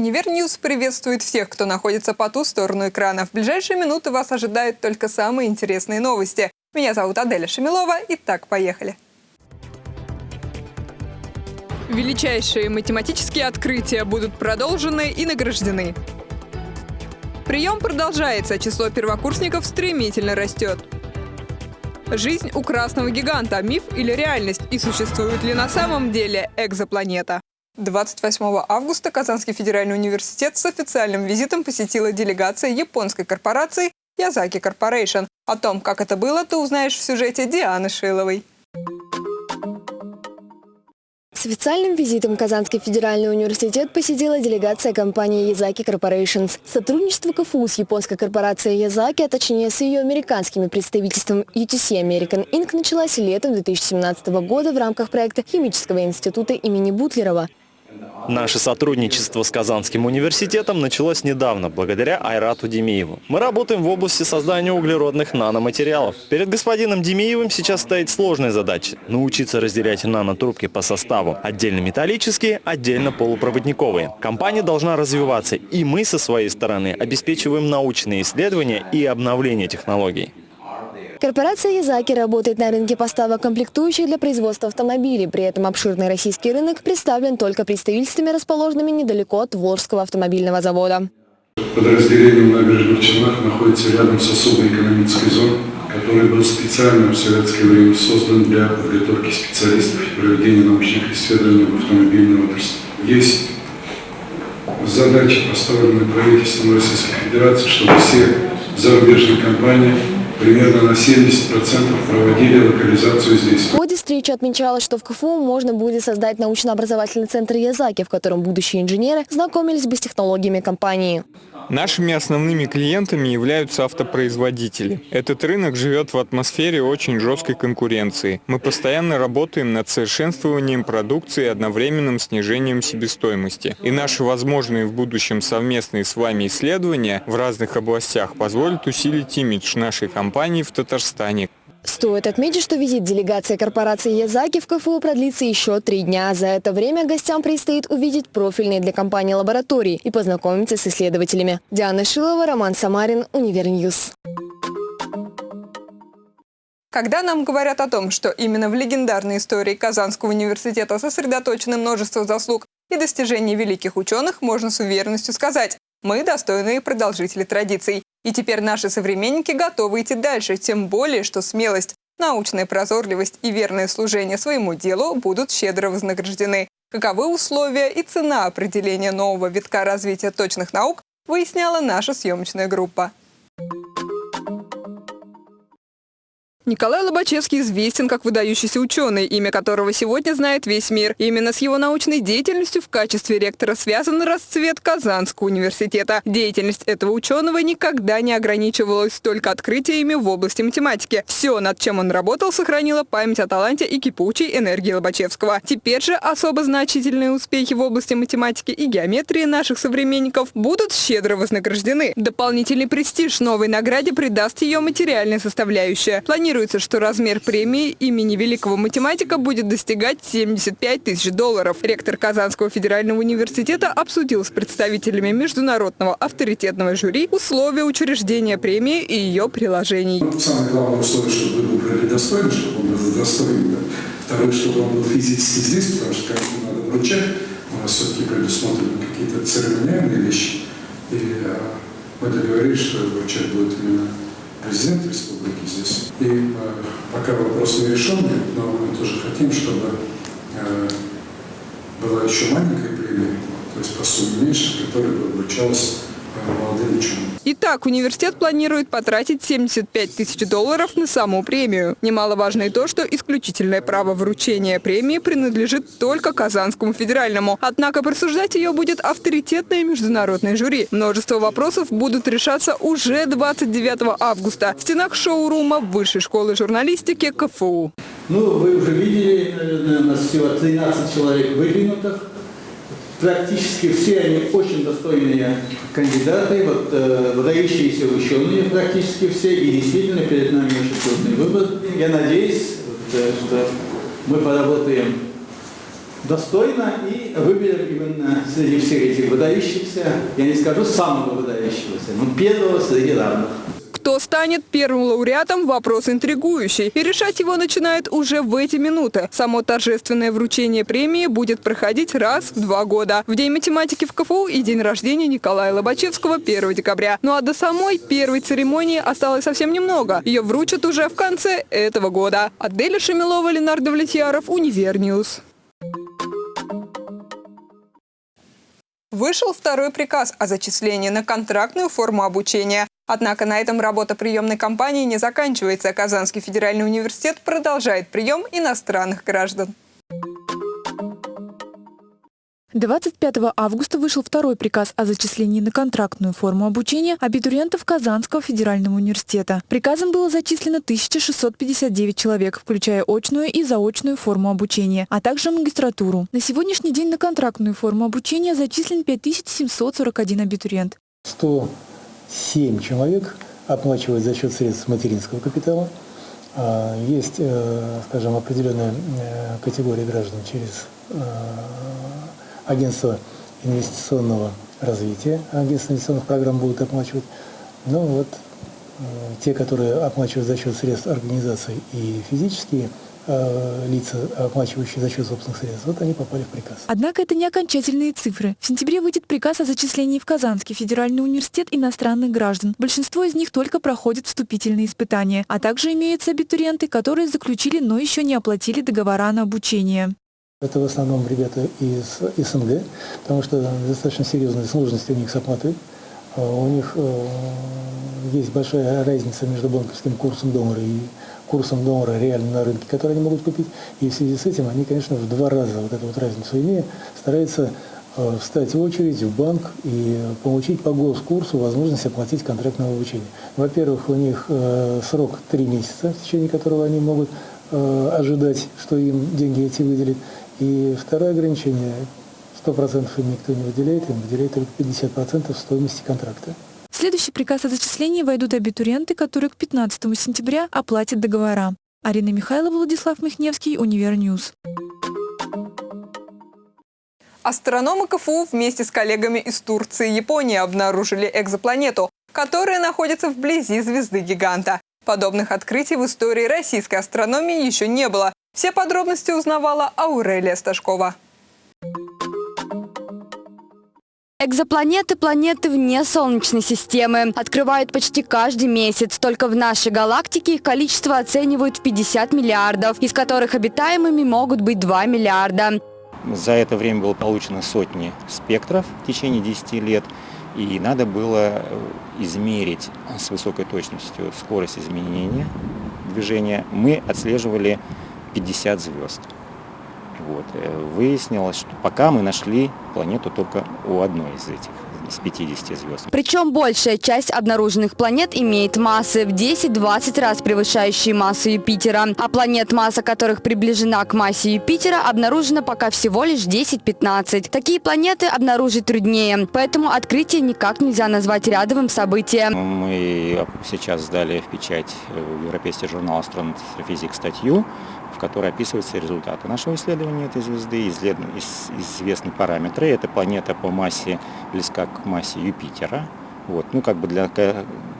Univer News приветствует всех, кто находится по ту сторону экрана. В ближайшие минуты вас ожидают только самые интересные новости. Меня зовут Аделя Шамилова. Итак, поехали. Величайшие математические открытия будут продолжены и награждены. Прием продолжается, число первокурсников стремительно растет. Жизнь у красного гиганта – миф или реальность? И существует ли на самом деле экзопланета? 28 августа Казанский федеральный университет с официальным визитом посетила делегация японской корпорации Язаки Corporation. О том, как это было, ты узнаешь в сюжете Дианы Шиловой. С официальным визитом Казанский федеральный университет посетила делегация компании Язаки Corporations. Сотрудничество КФУ с японской корпорацией Язаки, а точнее с ее американскими представительством UTC American Inc. началось летом 2017 года в рамках проекта Химического института имени Бутлерова. Наше сотрудничество с Казанским университетом началось недавно, благодаря Айрату Демиеву. Мы работаем в области создания углеродных наноматериалов. Перед господином Демиевым сейчас стоит сложная задача – научиться разделять нанотрубки по составу. Отдельно металлические, отдельно полупроводниковые. Компания должна развиваться, и мы со своей стороны обеспечиваем научные исследования и обновление технологий. Корпорация «Язаки» работает на рынке поставок комплектующих для производства автомобилей. При этом обширный российский рынок представлен только представительствами, расположенными недалеко от Волжского автомобильного завода. Подразделение в набережных Челнах находится рядом с особой экономической зоной, который был специально в советское время создан для подготовки специалистов и проведения научных исследований в автомобильной отрасли. Есть задача, поставленная правительством Российской Федерации, чтобы все зарубежные компании примерно на 70% проводили локализацию здесь. В ходе встречи отмечалось, что в КФУ можно будет создать научно-образовательный центр Язаки, в котором будущие инженеры знакомились бы с технологиями компании. Нашими основными клиентами являются автопроизводители. Этот рынок живет в атмосфере очень жесткой конкуренции. Мы постоянно работаем над совершенствованием продукции и одновременным снижением себестоимости. И наши возможные в будущем совместные с вами исследования в разных областях позволят усилить имидж нашей компании в Татарстане. Стоит отметить, что визит делегации корпорации Язаки в КФУ продлится еще три дня. За это время гостям предстоит увидеть профильные для компании лаборатории и познакомиться с исследователями. Диана Шилова, Роман Самарин, Univer News. Когда нам говорят о том, что именно в легендарной истории Казанского университета сосредоточено множество заслуг и достижений великих ученых, можно с уверенностью сказать, мы достойные продолжители традиций. И теперь наши современники готовы идти дальше, тем более, что смелость, научная прозорливость и верное служение своему делу будут щедро вознаграждены. Каковы условия и цена определения нового витка развития точных наук, выясняла наша съемочная группа. Николай Лобачевский известен как выдающийся ученый, имя которого сегодня знает весь мир. Именно с его научной деятельностью в качестве ректора связан расцвет Казанского университета. Деятельность этого ученого никогда не ограничивалась только открытиями в области математики. Все, над чем он работал, сохранило память о таланте и кипучей энергии Лобачевского. Теперь же особо значительные успехи в области математики и геометрии наших современников будут щедро вознаграждены. Дополнительный престиж новой награде придаст ее материальная составляющая. Планируется Планируется, что размер премии имени великого математика будет достигать 75 тысяч долларов. Ректор Казанского федерального университета обсудил с представителями международного авторитетного жюри условия учреждения премии и ее приложений. Самое главное условие, чтобы вы были достойны, чтобы он был достоин. Да. Второе, чтобы он был физически здесь, потому что как надо вручать, у нас все-таки предусмотрены какие-то церемониальные вещи. И а, мы договорились, что вручать будет именно президент республики здесь. Пока вопрос не решенный, но мы тоже хотим, чтобы э, была еще маленькая премия, то есть по сумме меньше, которая бы вручалась молодым ученым. Итак, университет планирует потратить 75 тысяч долларов на саму премию. Немаловажно и то, что исключительное право вручения премии принадлежит только Казанскому федеральному. Однако присуждать ее будет авторитетное международное жюри. Множество вопросов будут решаться уже 29 августа в стенах шоурума Высшей школы журналистики КФУ. Ну, вы уже видели, наверное, у нас всего 13 человек выдвинутых практически все они очень достойные кандидаты, вот, э, выдающиеся ученые практически все, и действительно перед нами очень трудный выбор. Я надеюсь, вот, э, что мы поработаем достойно и выберем именно среди всех этих выдающихся, я не скажу самого выдающегося, но первого среди равных. Кто станет первым лауреатом – вопрос интригующий. И решать его начинают уже в эти минуты. Само торжественное вручение премии будет проходить раз в два года. В День математики в КФУ и день рождения Николая Лобачевского 1 декабря. Ну а до самой первой церемонии осталось совсем немного. Ее вручат уже в конце этого года. Аделя Шамилова, Ленар Давлетьяров, Univer News. Вышел второй приказ о зачислении на контрактную форму обучения. Однако на этом работа приемной кампании не заканчивается. Казанский федеральный университет продолжает прием иностранных граждан. 25 августа вышел второй приказ о зачислении на контрактную форму обучения абитуриентов Казанского федерального университета. Приказом было зачислено 1659 человек, включая очную и заочную форму обучения, а также магистратуру. На сегодняшний день на контрактную форму обучения зачислен 5741 абитуриент. 107 человек оплачивают за счет средств материнского капитала. А, есть, э, скажем, определенная э, категория граждан через э, агентство инвестиционного развития, агентство инвестиционных программ будут оплачивать. Но вот э, те, которые оплачивают за счет средств организаций и физические лица, оплачивающие за счет собственных средств, вот они попали в приказ. Однако это не окончательные цифры. В сентябре выйдет приказ о зачислении в Казанский федеральный университет иностранных граждан. Большинство из них только проходят вступительные испытания, а также имеются абитуриенты, которые заключили, но еще не оплатили договора на обучение. Это в основном ребята из СНГ, потому что достаточно серьезные сложности у них с оплатой. А у них э, есть большая разница между банковским курсом доллара и курсом доллара реально на рынке, который они могут купить. И в связи с этим они, конечно, в два раза вот эту вот разницу имея, стараются э, встать в очередь в банк и получить по госкурсу возможность оплатить контрактное обучение. Во-первых, у них э, срок три месяца, в течение которого они могут ожидать, что им деньги эти выделят. И второе ограничение, 100% им никто не выделяет, им выделяет только 50% стоимости контракта. В следующий приказ о зачислении войдут абитуриенты, которые к 15 сентября оплатят договора. Арина Михайлова, Владислав Михневский, Univer News. Астрономы КФУ вместе с коллегами из Турции и Японии обнаружили экзопланету, которая находится вблизи звезды-гиганта. Подобных открытий в истории российской астрономии еще не было. Все подробности узнавала Аурелия Сташкова. Экзопланеты – планеты вне Солнечной системы. Открывают почти каждый месяц. Только в нашей галактике их количество оценивают в 50 миллиардов, из которых обитаемыми могут быть 2 миллиарда. За это время было получено сотни спектров в течение 10 лет. И надо было измерить с высокой точностью скорость изменения движения. Мы отслеживали 50 звезд. Вот. Э, выяснилось, что пока мы нашли планету только у одной из этих из 50 звезд. Причем большая часть обнаруженных планет имеет массы в 10-20 раз превышающие массу Юпитера. А планет, масса которых приближена к массе Юпитера, обнаружена пока всего лишь 10-15. Такие планеты обнаружить труднее, поэтому открытие никак нельзя назвать рядовым событием. Мы сейчас сдали в печать в Европейский журнал Астрофизик статью, в которой описываются результаты нашего исследования этой звезды, известны параметры. Эта планета по массе близка к массе Юпитера. Вот. Ну, как бы для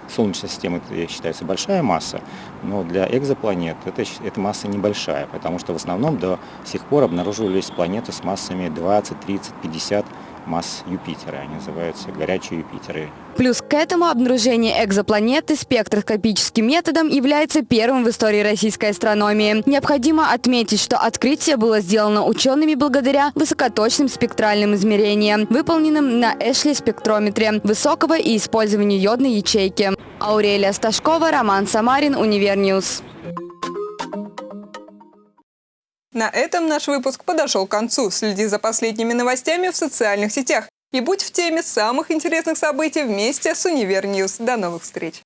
Солнечной системы это считается большая масса, но для экзопланет это, эта масса небольшая, потому что в основном до сих пор обнаруживались планеты с массами 20, 30, 50 масс Юпитера. Они называются горячие Юпитеры. Плюс к этому обнаружение экзопланеты спектроскопическим методом является первым в истории российской астрономии. Необходимо отметить, что открытие было сделано учеными благодаря высокоточным спектральным измерениям, выполненным на Эшли-спектрометре высокого и использованию йодной ячейки. Аурелия Сташкова, Роман Самарин, Univer News. На этом наш выпуск подошел к концу. Следи за последними новостями в социальных сетях и будь в теме самых интересных событий вместе с Univer News. До новых встреч!